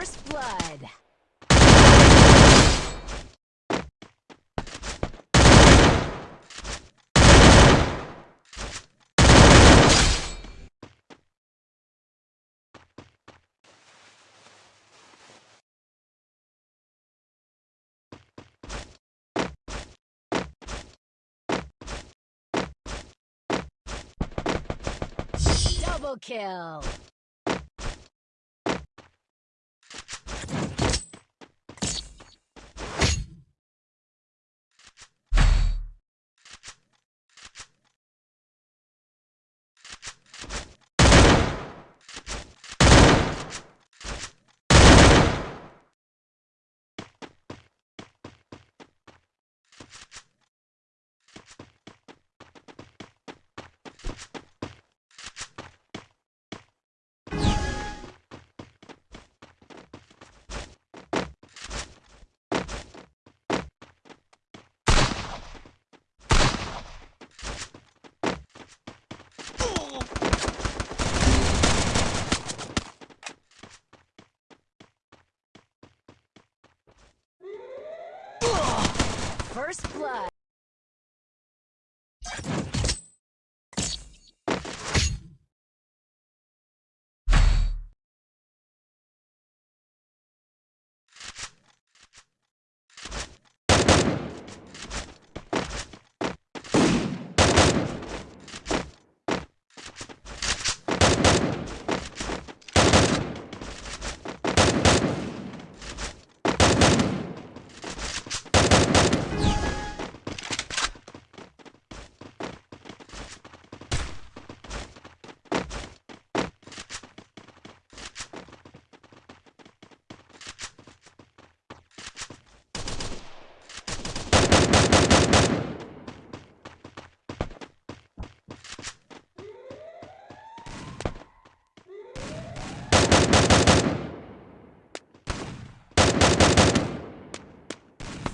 First blood. Double kill. First blood.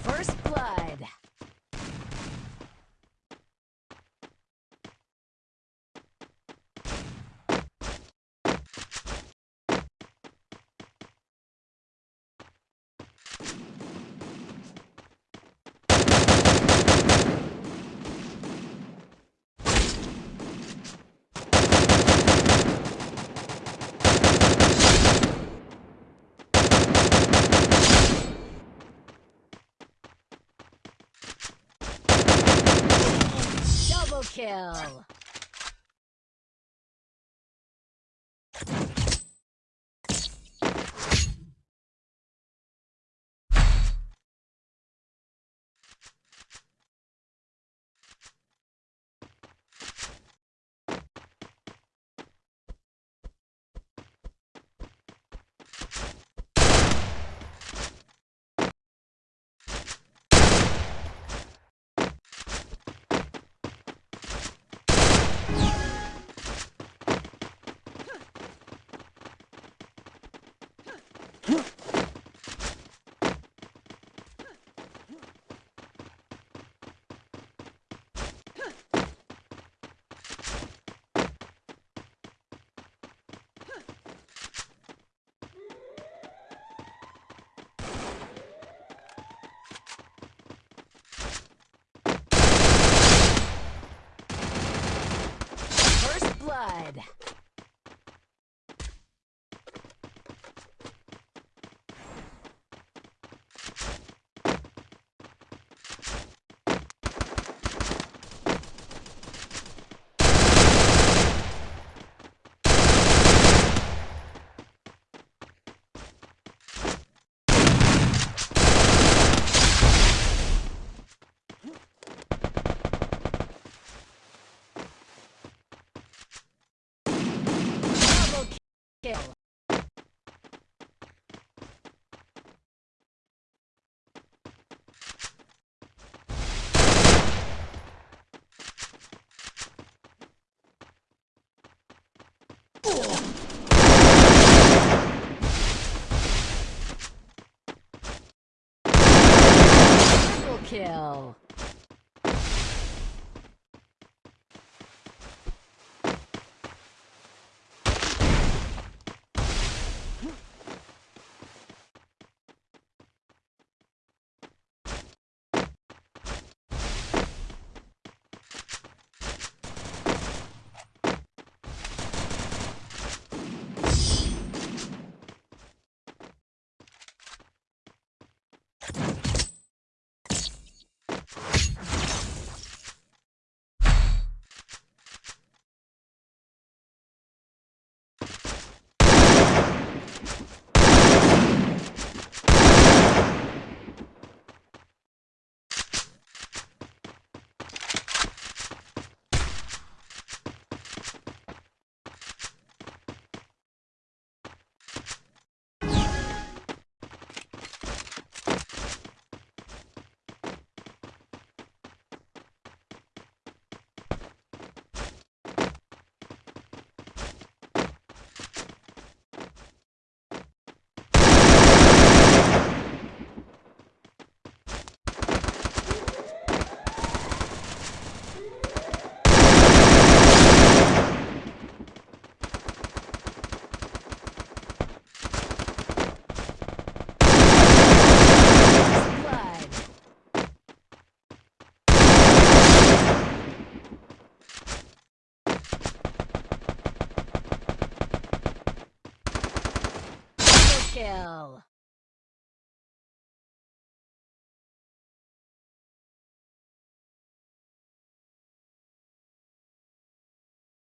First blood. Double kill. First blood. Double kill. Triple kill. Kill.